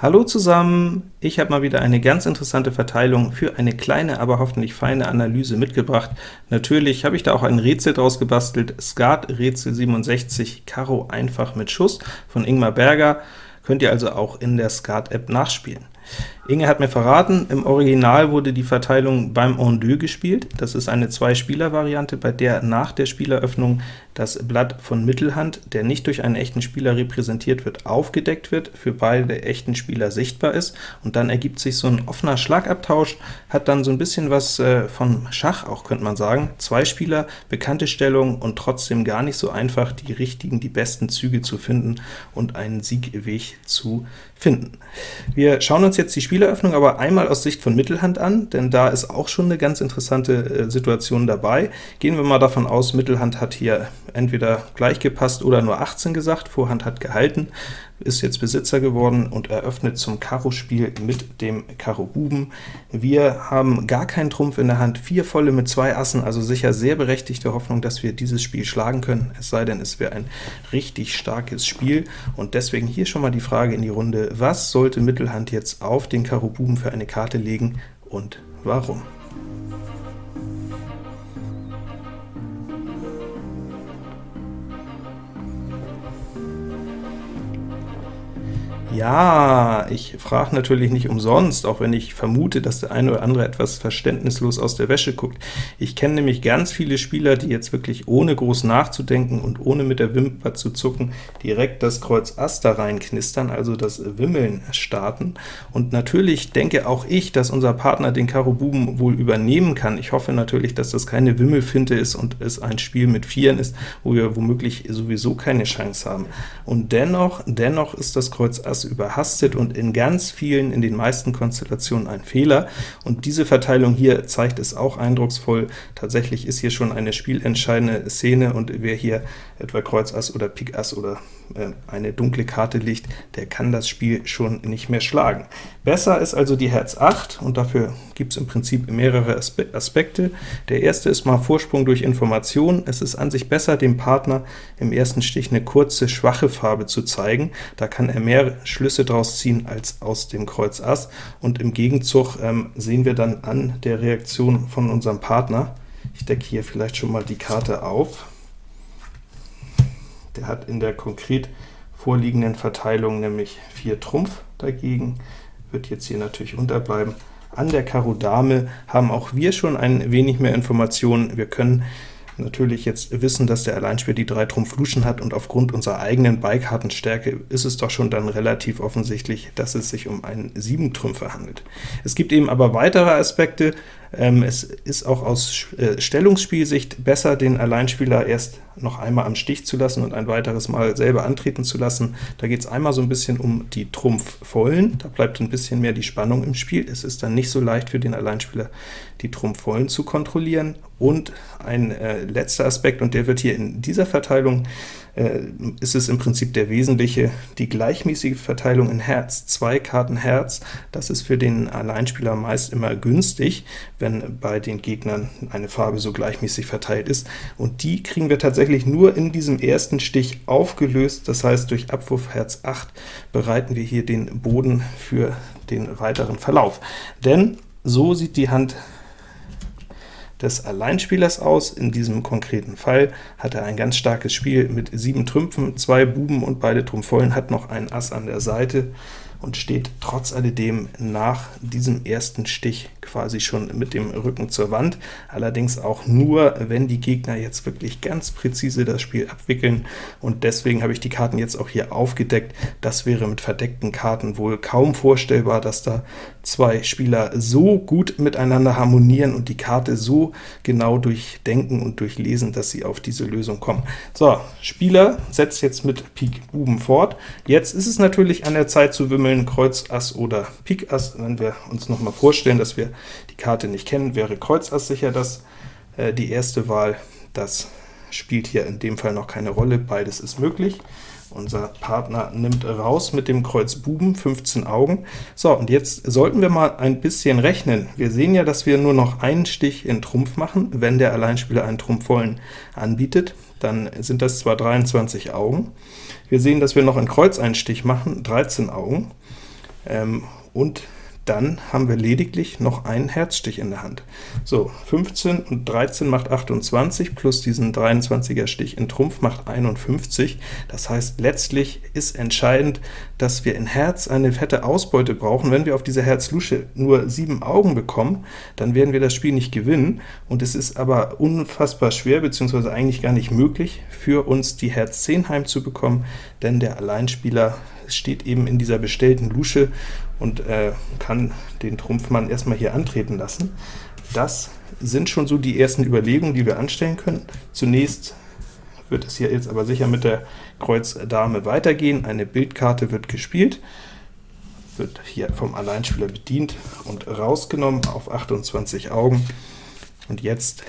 Hallo zusammen! Ich habe mal wieder eine ganz interessante Verteilung für eine kleine, aber hoffentlich feine Analyse mitgebracht. Natürlich habe ich da auch ein Rätsel draus gebastelt, Skat Rätsel 67, Karo einfach mit Schuss von Ingmar Berger, könnt ihr also auch in der Skat-App nachspielen. Inge hat mir verraten, im Original wurde die Verteilung beim En deux gespielt. Das ist eine Zwei-Spieler-Variante, bei der nach der Spieleröffnung das Blatt von Mittelhand, der nicht durch einen echten Spieler repräsentiert wird, aufgedeckt wird, für beide echten Spieler sichtbar ist, und dann ergibt sich so ein offener Schlagabtausch, hat dann so ein bisschen was äh, von Schach auch, könnte man sagen. Zwei Spieler, bekannte Stellung und trotzdem gar nicht so einfach, die richtigen, die besten Züge zu finden und einen Siegweg zu finden. Wir schauen uns jetzt die Spieleröffnung aber einmal aus Sicht von Mittelhand an, denn da ist auch schon eine ganz interessante äh, Situation dabei. Gehen wir mal davon aus, Mittelhand hat hier entweder gleich gepasst oder nur 18 gesagt, Vorhand hat gehalten, ist jetzt Besitzer geworden und eröffnet zum Karo-Spiel mit dem Karo Buben. Wir haben gar keinen Trumpf in der Hand, vier volle mit zwei Assen, also sicher sehr berechtigte Hoffnung, dass wir dieses Spiel schlagen können, es sei denn, es wäre ein richtig starkes Spiel, und deswegen hier schon mal die Frage in die Runde, was sollte Mittelhand jetzt auf den Karo Buben für eine Karte legen und warum? Ja, ich frage natürlich nicht umsonst, auch wenn ich vermute, dass der eine oder andere etwas verständnislos aus der Wäsche guckt. Ich kenne nämlich ganz viele Spieler, die jetzt wirklich ohne groß nachzudenken und ohne mit der Wimper zu zucken, direkt das Kreuz Ass da reinknistern, also das Wimmeln starten. Und natürlich denke auch ich, dass unser Partner den Karo Buben wohl übernehmen kann. Ich hoffe natürlich, dass das keine Wimmelfinte ist und es ein Spiel mit Vieren ist, wo wir womöglich sowieso keine Chance haben. Und dennoch, dennoch ist das Kreuz Ass überhastet und in ganz vielen, in den meisten Konstellationen ein Fehler, und diese Verteilung hier zeigt es auch eindrucksvoll. Tatsächlich ist hier schon eine spielentscheidende Szene, und wer hier etwa Kreuz Ass oder Pik Ass oder äh, eine dunkle Karte liegt, der kann das Spiel schon nicht mehr schlagen. Besser ist also die Herz 8, und dafür gibt es im Prinzip mehrere Aspe Aspekte. Der erste ist mal Vorsprung durch Information. Es ist an sich besser, dem Partner im ersten Stich eine kurze, schwache Farbe zu zeigen. Da kann er mehr Schlüsse draus ziehen als aus dem Kreuz Ass, und im Gegenzug ähm, sehen wir dann an der Reaktion von unserem Partner, ich decke hier vielleicht schon mal die Karte auf, der hat in der konkret vorliegenden Verteilung nämlich 4 Trumpf dagegen, wird jetzt hier natürlich unterbleiben. An der Karo Dame haben auch wir schon ein wenig mehr Informationen. Wir können natürlich jetzt wissen, dass der Alleinspieler die 3 Trumpf Luschen hat, und aufgrund unserer eigenen Beikartenstärke ist es doch schon dann relativ offensichtlich, dass es sich um einen 7-Trümpfer handelt. Es gibt eben aber weitere Aspekte, ähm, es ist auch aus äh, Stellungsspielsicht besser, den Alleinspieler erst noch einmal am Stich zu lassen und ein weiteres Mal selber antreten zu lassen. Da geht es einmal so ein bisschen um die Trumpfvollen, da bleibt ein bisschen mehr die Spannung im Spiel. Es ist dann nicht so leicht für den Alleinspieler, die Trumpfvollen zu kontrollieren. Und ein äh, letzter Aspekt, und der wird hier in dieser Verteilung ist es im Prinzip der wesentliche, die gleichmäßige Verteilung in Herz. Zwei Karten Herz, das ist für den Alleinspieler meist immer günstig, wenn bei den Gegnern eine Farbe so gleichmäßig verteilt ist, und die kriegen wir tatsächlich nur in diesem ersten Stich aufgelöst, das heißt durch Abwurf Herz 8 bereiten wir hier den Boden für den weiteren Verlauf. Denn so sieht die Hand des Alleinspielers aus. In diesem konkreten Fall hat er ein ganz starkes Spiel mit sieben Trümpfen, zwei Buben und beide Trumpfvollen, hat noch ein Ass an der Seite und steht trotz alledem nach diesem ersten Stich quasi schon mit dem Rücken zur Wand, allerdings auch nur, wenn die Gegner jetzt wirklich ganz präzise das Spiel abwickeln, und deswegen habe ich die Karten jetzt auch hier aufgedeckt. Das wäre mit verdeckten Karten wohl kaum vorstellbar, dass da zwei Spieler so gut miteinander harmonieren und die Karte so genau durchdenken und durchlesen, dass sie auf diese Lösung kommen. So, Spieler setzt jetzt mit Pik Buben fort. Jetzt ist es natürlich an der Zeit zu wimmeln, Kreuz Ass oder Pik Ass. Wenn wir uns noch mal vorstellen, dass wir die Karte nicht kennen, wäre Kreuz Ass sicher das, äh, die erste Wahl. Das spielt hier in dem Fall noch keine Rolle, beides ist möglich. Unser Partner nimmt raus mit dem Kreuz Buben, 15 Augen. So, und jetzt sollten wir mal ein bisschen rechnen. Wir sehen ja, dass wir nur noch einen Stich in Trumpf machen, wenn der Alleinspieler einen Trumpfvollen anbietet. Dann sind das zwar 23 Augen. Wir sehen, dass wir noch einen Stich machen, 13 Augen. ähm, und dann haben wir lediglich noch einen Herzstich in der Hand. So, 15 und 13 macht 28, plus diesen 23er Stich in Trumpf macht 51. Das heißt, letztlich ist entscheidend, dass wir in Herz eine fette Ausbeute brauchen. Wenn wir auf diese Herz-Lusche nur 7 Augen bekommen, dann werden wir das Spiel nicht gewinnen, und es ist aber unfassbar schwer, beziehungsweise eigentlich gar nicht möglich, für uns die Herz 10 heimzubekommen, denn der Alleinspieler steht eben in dieser bestellten Lusche und äh, kann den Trumpfmann erstmal hier antreten lassen. Das sind schon so die ersten Überlegungen, die wir anstellen können. Zunächst wird es hier jetzt aber sicher mit der Kreuz Dame weitergehen. Eine Bildkarte wird gespielt, wird hier vom Alleinspieler bedient und rausgenommen auf 28 Augen. Und jetzt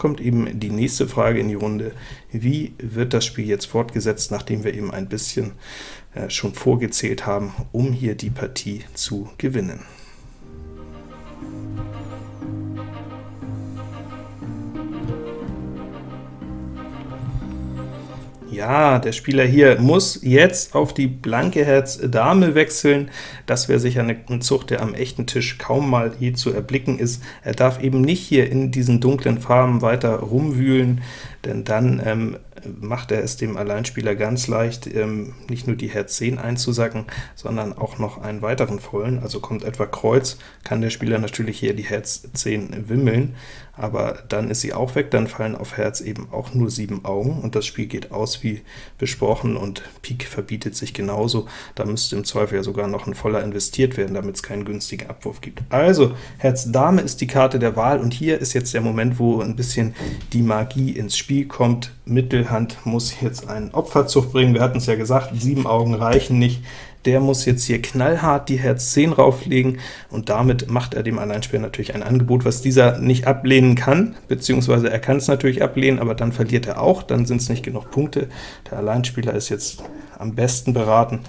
kommt eben die nächste Frage in die Runde. Wie wird das Spiel jetzt fortgesetzt, nachdem wir eben ein bisschen äh, schon vorgezählt haben, um hier die Partie zu gewinnen? Ja, der Spieler hier muss jetzt auf die blanke Herz Dame wechseln. Das wäre sicher ein Zug, der am echten Tisch kaum mal je zu erblicken ist. Er darf eben nicht hier in diesen dunklen Farben weiter rumwühlen, denn dann ähm, macht er es dem Alleinspieler ganz leicht, ähm, nicht nur die Herz 10 einzusacken, sondern auch noch einen weiteren vollen, also kommt etwa Kreuz, kann der Spieler natürlich hier die Herz 10 wimmeln, aber dann ist sie auch weg, dann fallen auf Herz eben auch nur sieben Augen, und das Spiel geht aus wie besprochen, und Pik verbietet sich genauso. Da müsste im Zweifel ja sogar noch ein voller investiert werden, damit es keinen günstigen Abwurf gibt. Also, Herz Dame ist die Karte der Wahl, und hier ist jetzt der Moment, wo ein bisschen die Magie ins Spiel kommt. Mittelhand muss jetzt einen Opferzug bringen, wir hatten es ja gesagt, sieben Augen reichen nicht, der muss jetzt hier knallhart die Herz 10 rauflegen, und damit macht er dem Alleinspieler natürlich ein Angebot, was dieser nicht ablehnen kann, beziehungsweise er kann es natürlich ablehnen, aber dann verliert er auch, dann sind es nicht genug Punkte. Der Alleinspieler ist jetzt am besten beraten,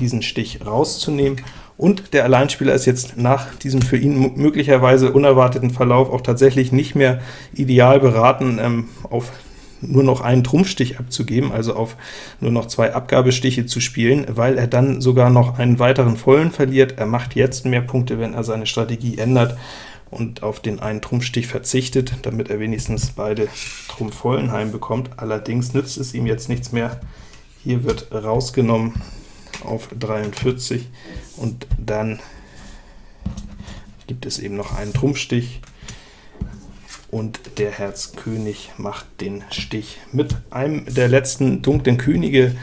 diesen Stich rauszunehmen, und der Alleinspieler ist jetzt nach diesem für ihn möglicherweise unerwarteten Verlauf auch tatsächlich nicht mehr ideal beraten, ähm, auf nur noch einen Trumpfstich abzugeben, also auf nur noch zwei Abgabestiche zu spielen, weil er dann sogar noch einen weiteren vollen verliert. Er macht jetzt mehr Punkte, wenn er seine Strategie ändert und auf den einen Trumpfstich verzichtet, damit er wenigstens beide Trumpfvollen heimbekommt. Allerdings nützt es ihm jetzt nichts mehr. Hier wird rausgenommen auf 43, und dann gibt es eben noch einen Trumpfstich, und der Herz König macht den Stich mit einem der letzten dunklen Könige,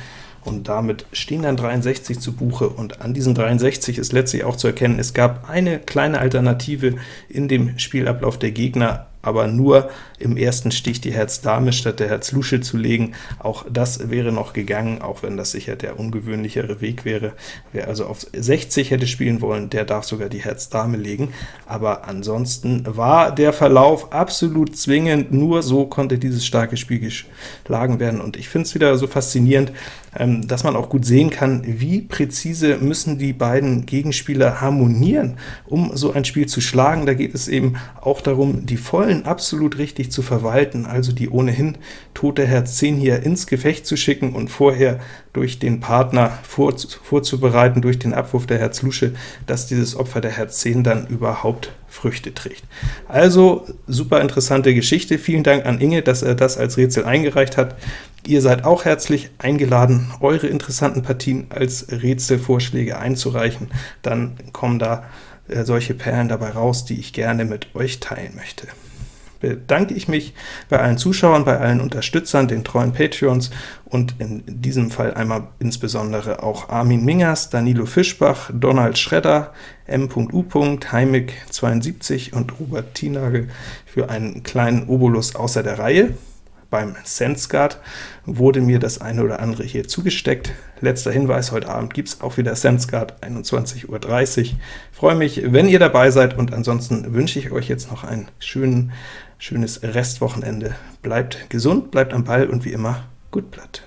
und damit stehen dann 63 zu Buche, und an diesen 63 ist letztlich auch zu erkennen, es gab eine kleine Alternative in dem Spielablauf der Gegner, aber nur im ersten Stich die Herz Dame statt der Herz Lusche zu legen. Auch das wäre noch gegangen, auch wenn das sicher der ungewöhnlichere Weg wäre. Wer also auf 60 hätte spielen wollen, der darf sogar die Herz Dame legen. Aber ansonsten war der Verlauf absolut zwingend, nur so konnte dieses starke Spiel geschlagen werden. Und ich finde es wieder so faszinierend, ähm, dass man auch gut sehen kann, wie präzise müssen die beiden Gegenspieler harmonieren, um so ein Spiel zu schlagen. Da geht es eben auch darum, die Vollen absolut richtig zu verwalten, also die ohnehin tote Herz 10 hier ins Gefecht zu schicken und vorher durch den Partner vor, vorzubereiten, durch den Abwurf der Herz Lusche, dass dieses Opfer der Herz 10 dann überhaupt Früchte trägt. Also super interessante Geschichte. Vielen Dank an Inge, dass er das als Rätsel eingereicht hat. Ihr seid auch herzlich eingeladen, eure interessanten Partien als Rätselvorschläge einzureichen. Dann kommen da äh, solche Perlen dabei raus, die ich gerne mit euch teilen möchte bedanke ich mich bei allen Zuschauern, bei allen Unterstützern, den treuen Patreons und in diesem Fall einmal insbesondere auch Armin Mingers, Danilo Fischbach, Donald Schredder, M.U. Heimig72 und Robert Tienagel für einen kleinen Obolus außer der Reihe. Beim SenseGuard wurde mir das eine oder andere hier zugesteckt. Letzter Hinweis, heute Abend gibt es auch wieder SenseGuard, 21.30 Uhr. Freue mich, wenn ihr dabei seid, und ansonsten wünsche ich euch jetzt noch einen schönen, schönes Restwochenende. Bleibt gesund, bleibt am Ball und wie immer, gut Blatt.